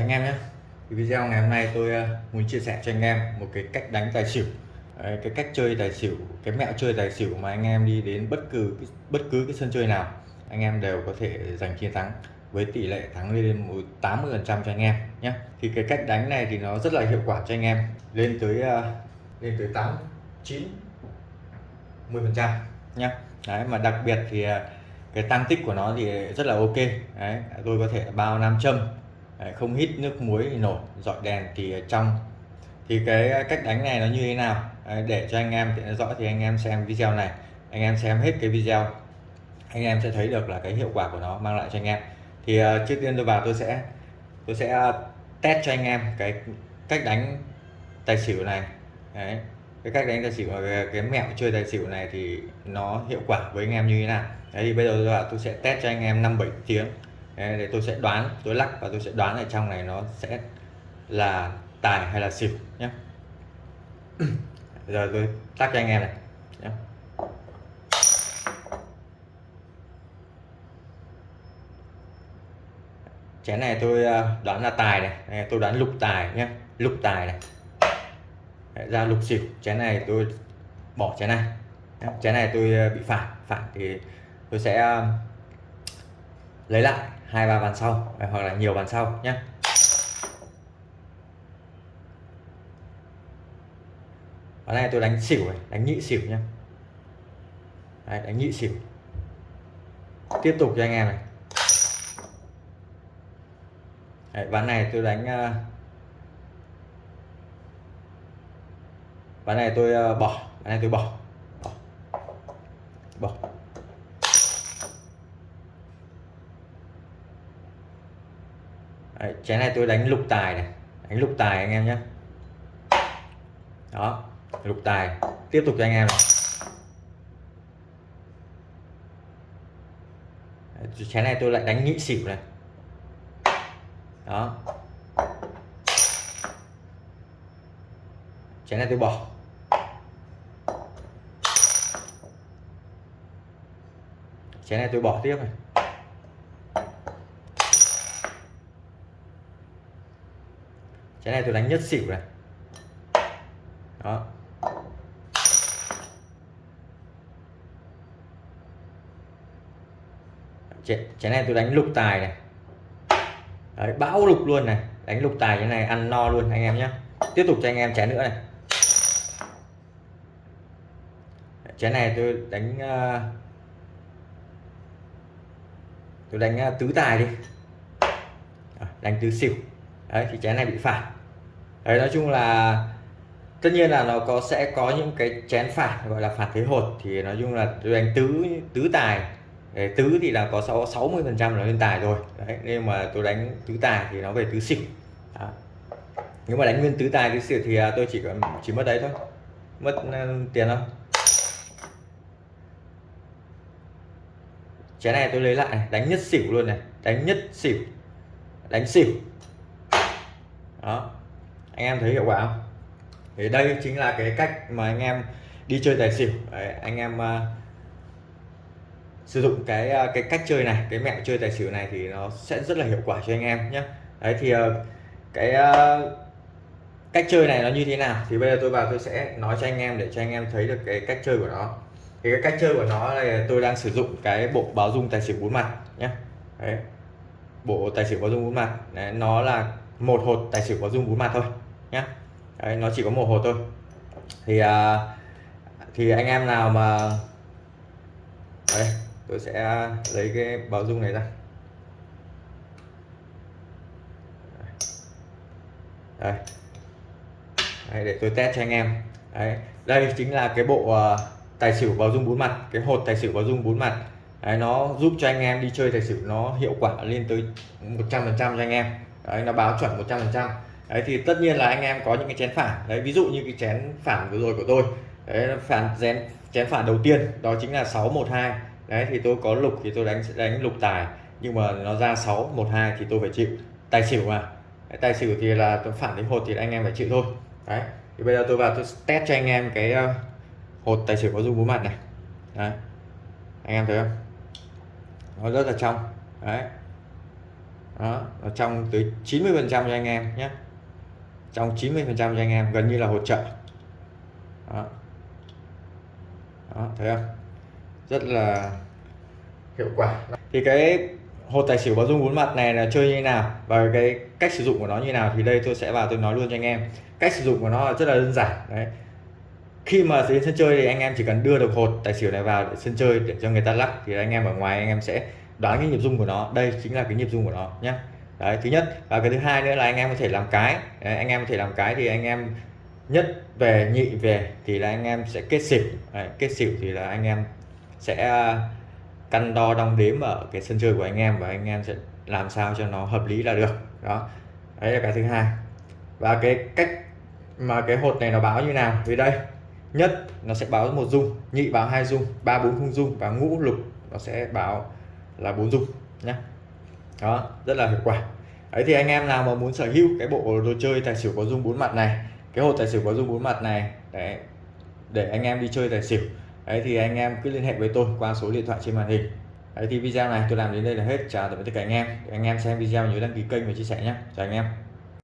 anh em nhé. Thì video ngày hôm nay tôi ờ, muốn chia sẻ cho anh em một cái cách đánh tài xỉu. Cái cách chơi tài xỉu, cái mẹo chơi tài xỉu mà anh em đi đến bất cứ bất cứ cái sân chơi nào, anh em đều có thể giành chiến thắng với tỷ lệ thắng lên 80 phần trăm cho anh em nhé. Thì cái cách đánh này thì nó rất là hiệu quả cho anh em, lên tới ờ, lên tới 8 9 10 phần trăm nhé. Đấy, mà đặc biệt thì ờ, cái tăng tích của nó thì rất là ok. Đấy, tôi có thể bao nam châm Đấy, không hít nước muối thì nổi dọi đèn thì trong. Thì cái cách đánh này nó như thế nào? Đấy, để cho anh em tiện rõ thì anh em xem video này. Anh em xem hết cái video anh em sẽ thấy được là cái hiệu quả của nó mang lại cho anh em. Thì uh, trước tiên tôi vào tôi sẽ tôi sẽ test cho anh em cái cách đánh tài xỉu này. Đấy, cái cách đánh tài xỉu cái, cái mẹo chơi tài xỉu này thì nó hiệu quả với anh em như thế nào? Đấy thì bây giờ tôi, vào tôi sẽ test cho anh em năm bảy tiếng để tôi sẽ đoán tôi lắc và tôi sẽ đoán ở trong này nó sẽ là tài hay là xỉu nhé. Giờ tôi tắt cho anh em này nhé. chén này tôi ờ, đoán là tài này, này tôi đoán lục tài nhé. Lục tài này. Đấy, ra lục xỉu. Chén này tôi bỏ chén này chén này tôi ờ, bị phản phản thì tôi sẽ ờ, lấy lại hai ba bàn sau. Hoặc là nhiều bàn sau nhé ở đây tôi đánh xỉu này đánh nhị xỉu nhé Đấy, đánh nhị xỉu. Tiếp tục cho anh em này. Đấy, ván này tôi đánh ờ, ván này tôi ờ, bỏ. Ván này tôi bỏ. Bỏ, bỏ. Đấy, chén này tôi đánh lục tài này. Đánh lục tài anh em nhé. Đó lục tài. Tiếp tục cho anh em này. Đấy, chén này tôi lại đánh nhị xỉu này. Đó. Chén này tôi bỏ. Chén này tôi bỏ tiếp này. Cái này tôi đánh nhất xỉu này. Đó. Cái này tôi đánh lục tài này. Đấy, bão lục luôn này. Đánh lục tài cái này ăn no luôn anh em nhé tiếp tục cho anh em chén nữa này. Chén này tôi đánh ờ, tôi đánh ờ, tứ tài đi. Ờ, đánh tứ xỉu. Đấy thì chén này bị phạt đấy nói chung là tất nhiên là nó có sẽ có những cái chén phản gọi là phản thế hột. Thì nói chung là tôi đánh tứ tứ tài. Đấy, tứ thì là có 6 60 phần trăm là lên tài rồi. Đấy nhưng mà tôi đánh tứ tài thì nó về tứ xỉu. Đó. nếu mà đánh nguyên tứ tài tứ xỉu thì à, tôi chỉ chỉ mất đấy thôi. Mất à, tiền không chén này tôi lấy lại đánh nhất xỉu luôn này. Đánh nhất xỉu. Đánh xỉu. Đó anh em thấy hiệu quả không? Thì đây chính là cái cách mà anh em đi chơi tài xỉu. Đấy, anh em uh, sử dụng cái uh, cái cách chơi này cái mẹo chơi tài xỉu này thì nó sẽ rất là hiệu quả cho anh em nhé đấy thì uh, cái uh, cách chơi này nó như thế nào? Thì bây giờ tôi vào tôi sẽ nói cho anh em để cho anh em thấy được cái cách chơi của nó. Thì cái cách chơi của nó là tôi đang sử dụng cái bộ báo dung tài xỉu bốn mặt nhé đấy bộ tài xỉu báo dung bốn mặt. Đấy, nó là một hột tài xỉu báo dung bốn mặt thôi nhé Đấy, nó chỉ có một hột thôi. Thì à, thì anh em nào mà Đấy, tôi sẽ lấy cái báo dung này ra. Đây Đấy, để tôi test cho anh em. Đấy, đây chính là cái bộ uh, tài xỉu báo dung bốn mặt cái hột tài xỉu báo dung bốn mặt. Đấy, nó giúp cho anh em đi chơi tài xỉu nó hiệu quả lên tới 100% cho anh em. Đấy nó báo chuẩn 100 phần trăm đấy thì tất nhiên là anh em có những cái chén phản. Đấy ví dụ như cái chén phản vừa rồi của tôi. Đấy phản chén chén phản đầu tiên đó chính là 612 đấy thì tôi có lục thì tôi đánh đánh lục tài. Nhưng mà nó ra 612 thì tôi phải chịu. Tài xỉu mà. Đấy, tài xỉu thì là tôi phản đến hột thì anh em phải chịu thôi. Đấy thì bây giờ tôi vào tôi test cho anh em cái ờ, hột tài xỉu có dung bốn mặt này. Đấy anh em thấy không? Nó rất là trong. Đấy. Đó nó trong tới 90 phần trăm cho anh em nhé trong 90 phần trăm cho anh em, gần như là hỗ trợ. Đó. đó, thấy không? Rất là hiệu quả. Thì cái hột tài xỉu báo dung bốn mặt này là chơi như thế nào và cái cách sử dụng của nó như thế nào thì đây tôi sẽ vào tôi nói luôn cho anh em. Cách sử dụng của nó rất là đơn giản, đấy. Khi mà đến sân chơi thì anh em chỉ cần đưa được hột tài xỉu này vào để sân chơi để cho người ta lắc thì anh em ở ngoài anh em sẽ đoán cái nhịp rung của nó. Đây chính là cái nhịp rung của nó nhé đấy thứ nhất. Và cái thứ hai nữa là anh em có thể làm cái. Đấy, anh em có thể làm cái thì anh em nhất về nhị về thì là anh em sẽ kết xỉu. Đấy, kết xỉu thì là anh em sẽ à, căn đo đong đếm ở cái sân chơi của anh em và anh em sẽ làm sao cho nó hợp lý là được. Đó. Đấy là cái thứ hai. Và cái cách mà cái hột này nó báo như nào? Vì đây nhất nó sẽ báo một dung nhị báo hai dung ba bốn không dung và ngũ lục nó sẽ báo là bốn dung nhé đó, rất là hiệu quả. Đấy, thì anh em nào mà muốn sở hữu cái bộ đồ chơi tài xỉu có dung bốn mặt này, cái hộp tài xỉu có dung bốn mặt này, đấy, để anh em đi chơi tài xỉu, đấy, thì anh em cứ liên hệ với tôi qua số điện thoại trên màn hình. Đấy, thì video này tôi làm đến đây là hết. Chào tạm biệt tất cả anh em. Anh em xem video nhớ đăng ký kênh và chia sẻ nhé. Chào anh em.